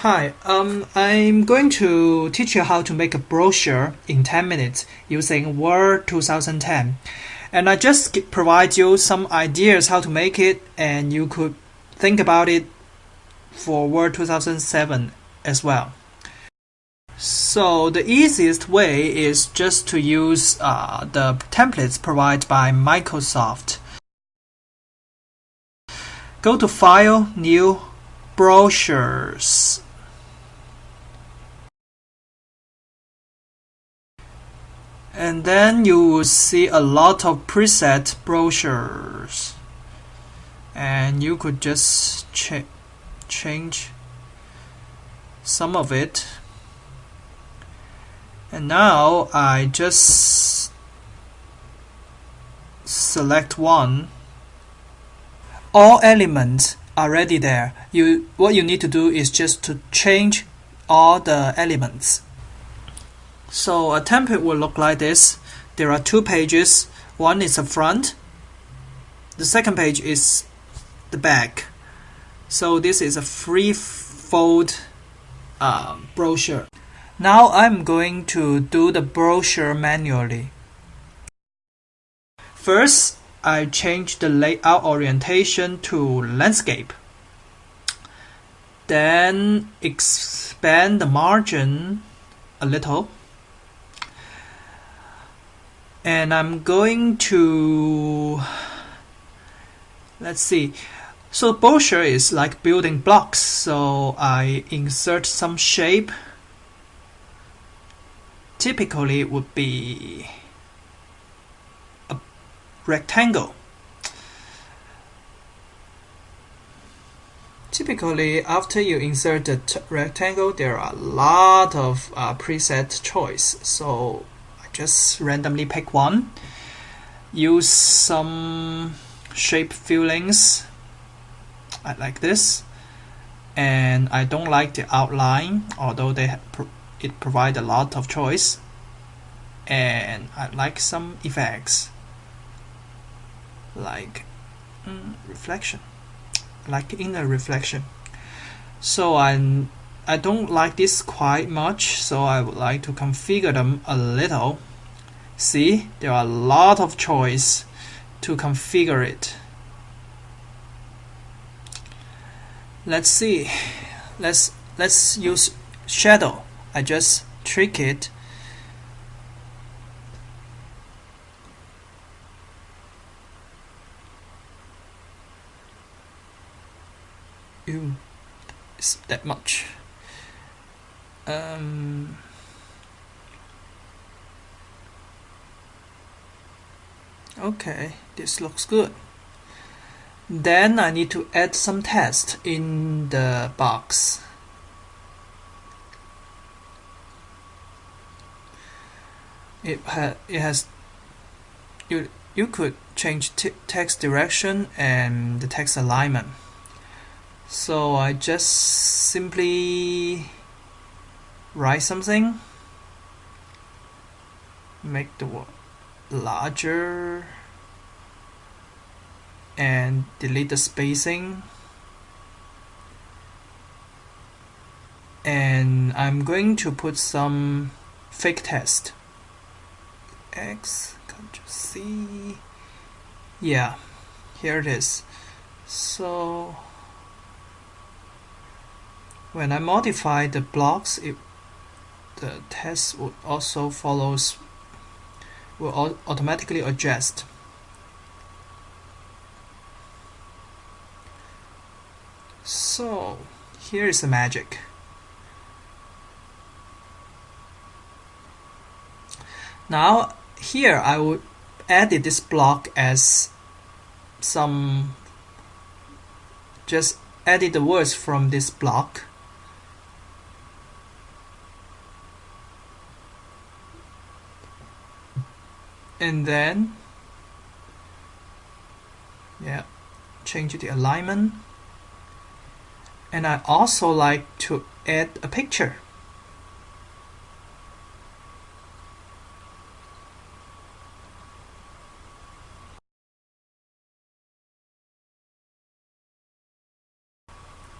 Hi, um, I'm going to teach you how to make a brochure in 10 minutes using Word 2010. And I just provide you some ideas how to make it and you could think about it for Word 2007 as well. So the easiest way is just to use uh, the templates provided by Microsoft. Go to File, New, Brochures. And then you will see a lot of preset brochures. And you could just ch change some of it. And now I just select one. All elements are already there. You what you need to do is just to change all the elements so a template will look like this there are two pages one is the front the second page is the back so this is a free fold uh, brochure now I'm going to do the brochure manually. First, I change the layout orientation to landscape. Then expand the margin a little. And I'm going to, let's see, so brochure is like building blocks. So I insert some shape typically would be a rectangle. Typically, after you insert the rectangle, there are a lot of uh, preset choice. So just randomly pick one. Use some shape fillings I like this. And I don't like the outline, although they it provides a lot of choice. And I like some effects. Like mm, reflection. Like inner reflection. So I I don't like this quite much so I would like to configure them a little. See there are a lot of choice to configure it. Let's see. Let's let's use shadow. I just trick it. Ew, it's that much. Um, okay, this looks good. Then I need to add some text in the box. it ha it has you you could change text direction and the text alignment so I just simply write something make the word larger and delete the spacing and I'm going to put some fake text X, Control C. Yeah, here it is. So when I modify the blocks, it, the test would also follows will automatically adjust. So here is the magic. Now here I would edit this block as some just edit the words from this block and then yeah change the alignment and I also like to add a picture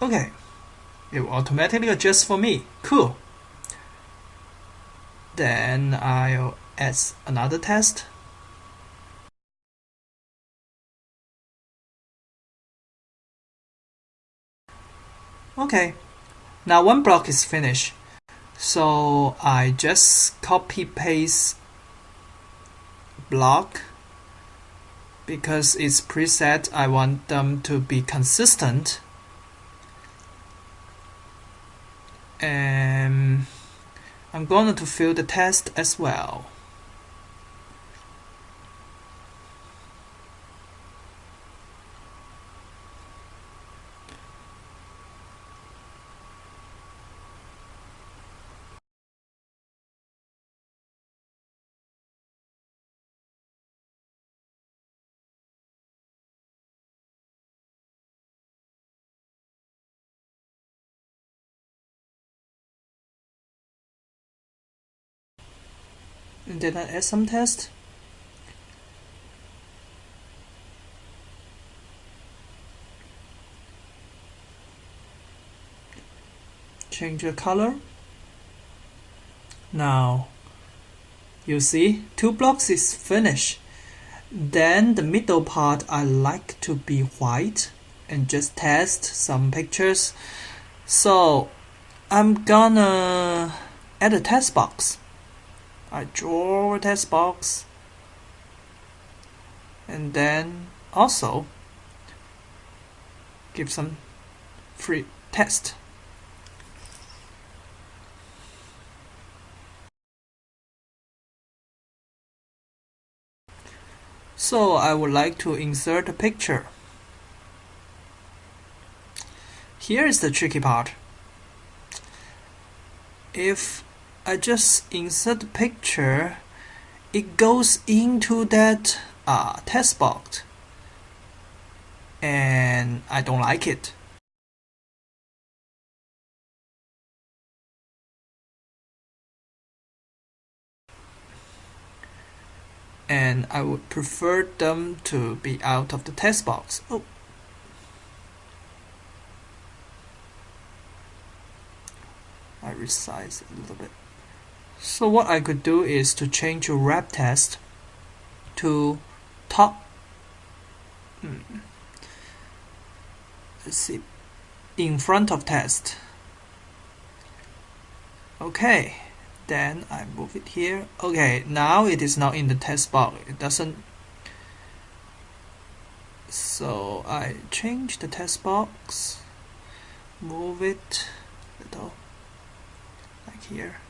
Okay, it will automatically adjust for me. Cool. Then I'll add another test. Okay, now one block is finished. So I just copy paste block because it's preset I want them to be consistent and I'm going to fill the test as well and then I add some test. Change the color. Now, you see, two blocks is finished. Then the middle part I like to be white and just test some pictures. So I'm gonna add a test box. I draw a test box and then also give some free test. So I would like to insert a picture. Here is the tricky part. If I just insert the picture, it goes into that uh, test box and I don't like it. And I would prefer them to be out of the test box. Oh. I resize a little bit. So what I could do is to change wrap test to top. Hmm. Let's see, in front of test. Okay, then I move it here. Okay, now it is not in the test box. It doesn't. So I change the test box, move it a little like here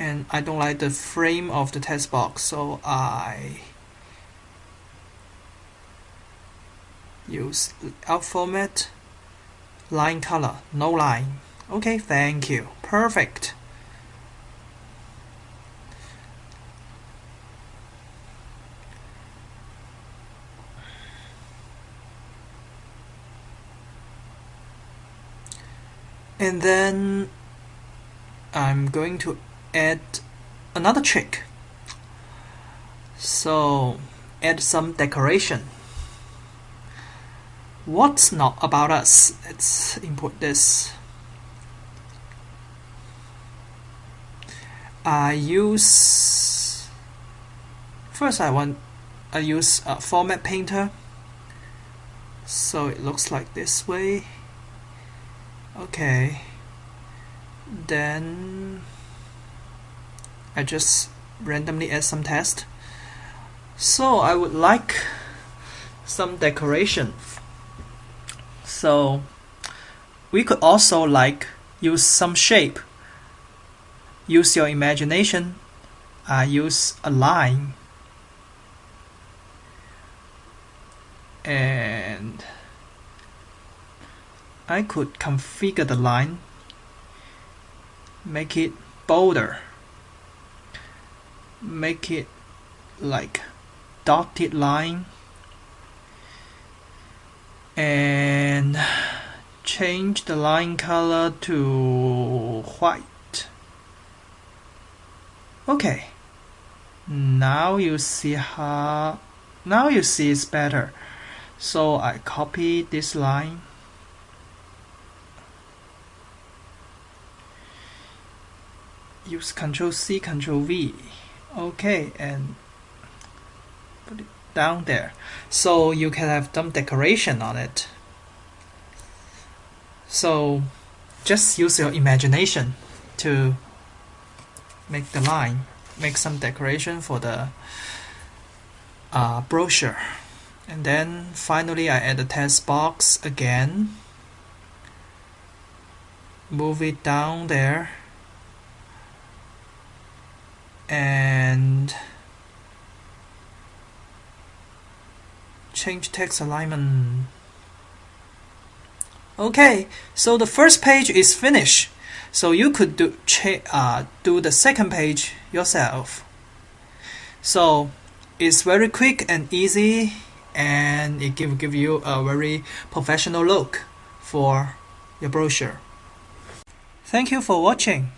and I don't like the frame of the test box so I use out format line color no line. Okay thank you. Perfect. And then I'm going to add another trick. So add some decoration. What's not about us? Let's import this. I use first I want I use a format painter so it looks like this way okay then I just randomly add some text. So I would like some decoration. So we could also like use some shape. Use your imagination. Uh, use a line. And I could configure the line, make it bolder make it like dotted line. And change the line color to white. Okay. Now you see how now you see it's better. So I copy this line. Use Ctrl C Ctrl V. Okay, and put it down there. So you can have some decoration on it. So just use your imagination to make the line, make some decoration for the uh, brochure. And then finally I add the text box again. Move it down there. And change text alignment. Okay, so the first page is finished. So you could do uh, do the second page yourself. So it's very quick and easy, and it give give you a very professional look for your brochure. Thank you for watching.